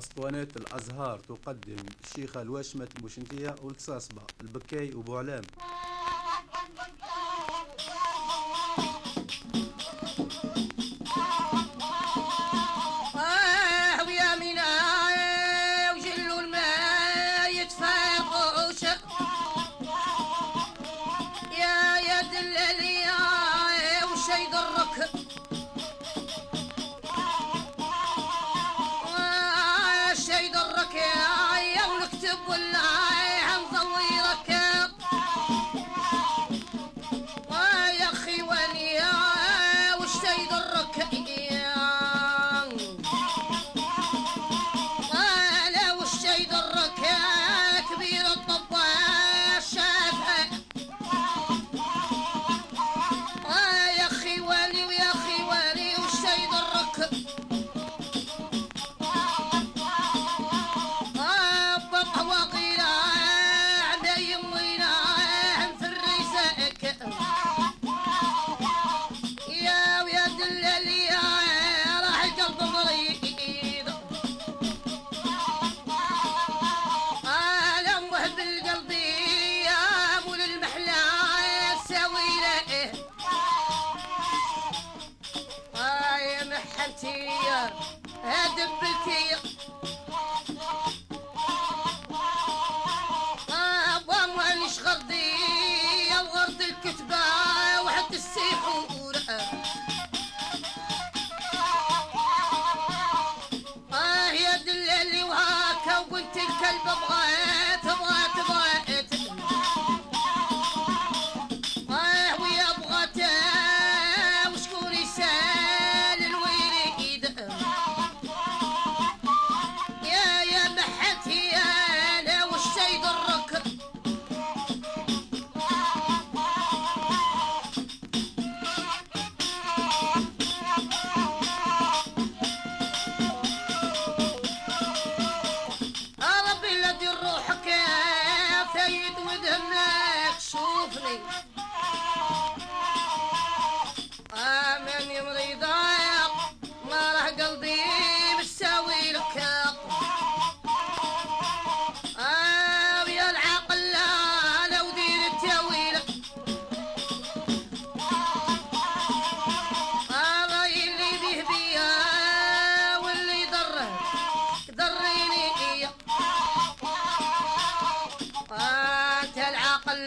أسطوانة الأزهار تقدم الشيخة الواشمة المشنتية والكساسبة البكاي وبوعلام. يا يد البضغة with the next souffling.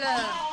Hello.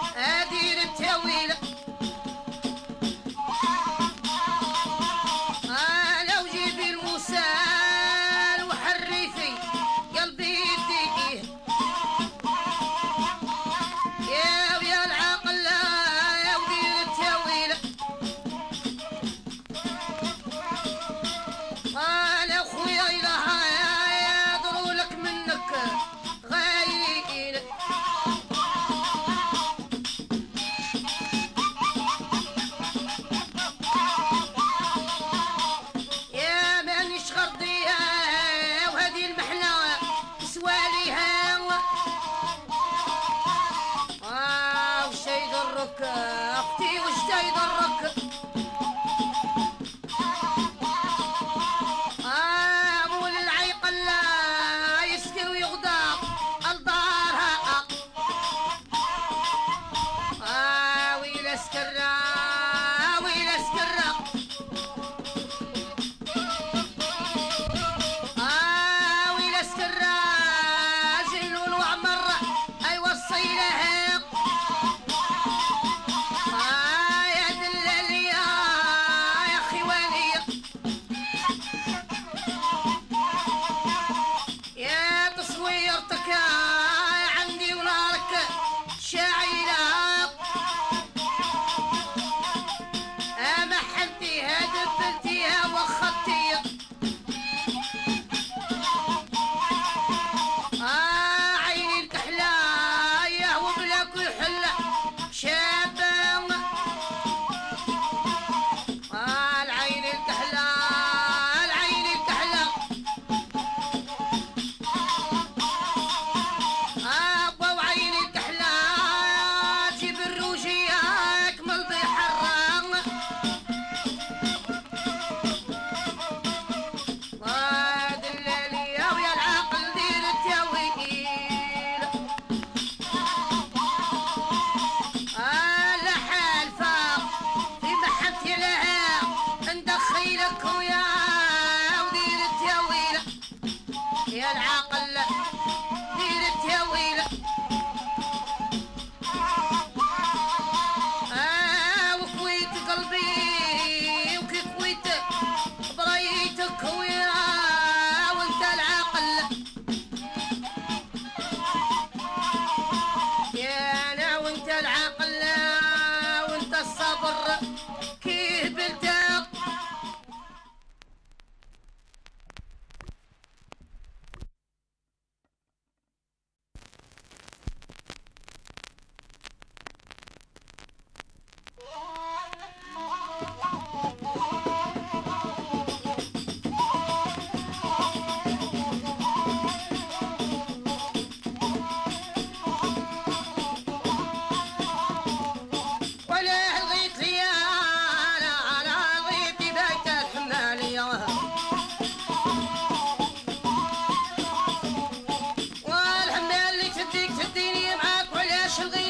sugar